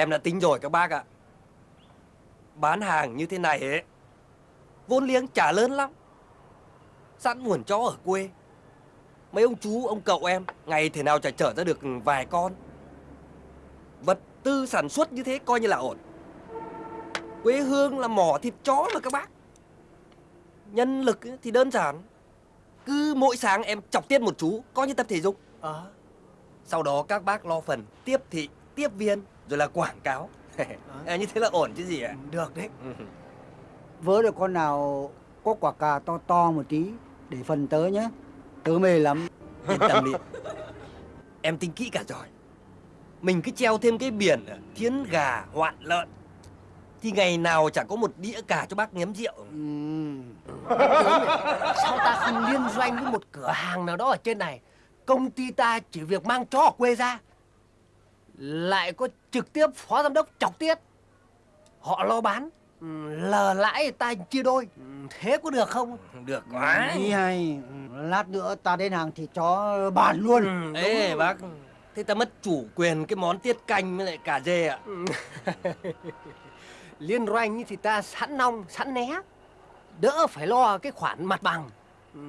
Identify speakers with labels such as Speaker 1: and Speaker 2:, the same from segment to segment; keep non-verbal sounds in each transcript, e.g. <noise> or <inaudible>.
Speaker 1: Em đã tính rồi các bác ạ. Bán hàng như thế này ấy, vốn liếng chả lớn lắm. Sẵn nguồn chó ở quê. Mấy ông chú, ông cậu em, ngày thế nào chả chở ra được vài con. Vật tư sản xuất như thế coi như là ổn. Quê hương là mỏ thịt chó mà các bác. Nhân lực thì đơn giản. Cứ mỗi sáng em chọc tiết một chú, coi như tập thể dục.
Speaker 2: Ờ.
Speaker 1: Sau đó các bác lo phần tiếp thị, tiếp viên, rồi là quảng cáo. à, như thế là ổn chứ gì ạ?
Speaker 2: Được đấy.
Speaker 1: Ừ.
Speaker 3: Vớ được con nào có quả cà to to một tí để phần tớ nhé. Tớ mê lắm.
Speaker 1: Yên tâm đi. <laughs> Em tính kỹ cả rồi. Mình cứ treo thêm cái biển thiến gà hoạn lợn. Thì ngày nào chẳng có một đĩa cả cho bác nhấm rượu.
Speaker 3: Ừm. <laughs>
Speaker 2: Sao ta không liên doanh với một cửa hàng nào đó ở trên này? Công ty ta chỉ việc mang chó ở quê ra. Lại có trực tiếp phó giám đốc chọc tiết. Họ lo bán. ừ, Lờ lãi ta chia đôi. Ừ, Thế có được không?
Speaker 1: Được quá.
Speaker 3: Ý hay. Lát nữa ta đến hàng thịt chó bàn luôn.
Speaker 1: Ừ, Ê bác, thế ta mất chủ quyền cái món tiết canh với lại cà dê ạ. <laughs>
Speaker 2: Liên doanh thì ta sẵn nong, sẵn né. Đỡ phải lo cái khoản mặt bằng. Ừ,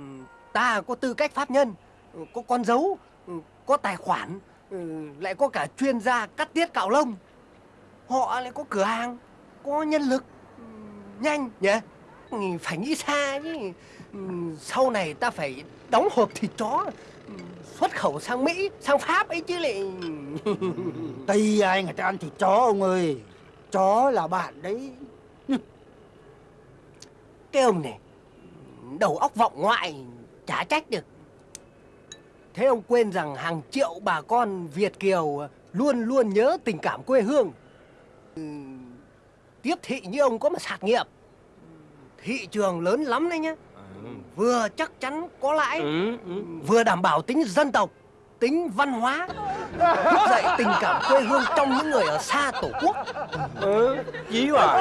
Speaker 2: Ta có tư cách pháp nhân, ừ, có con dấu, ừ, có tài khoản, ừ, lại có cả chuyên gia cắt tiết cạo lông. Họ lại có cửa hàng, có nhân lực. Ừ, Nhanh nhỉ? Ừ, Phải nghĩ xa chứ. Sau này ta phải đóng hộp thịt chó, xuất khẩu sang Mỹ, sang Pháp ấy chứ lại... <laughs>
Speaker 3: Tây ai người ta ăn thịt chó ông ơi. Chó là bạn đấy.
Speaker 2: Cái ông này Đầu óc vọng ngoại Chả trách được Thế ông quên rằng hàng triệu bà con Việt Kiều Luôn luôn nhớ tình cảm quê hương. Ừ, Tiếp thị như ông có mà sạc nghiệp. Thị trường lớn lắm đấy nhá. Vừa chắc chắn có lãi
Speaker 1: Ừ, ừ.
Speaker 2: Vừa đảm bảo tính dân tộc Tính văn hóa Thúc dậy tình cảm quê hương trong những người ở xa tổ quốc.
Speaker 1: Ừ, chí hỏa.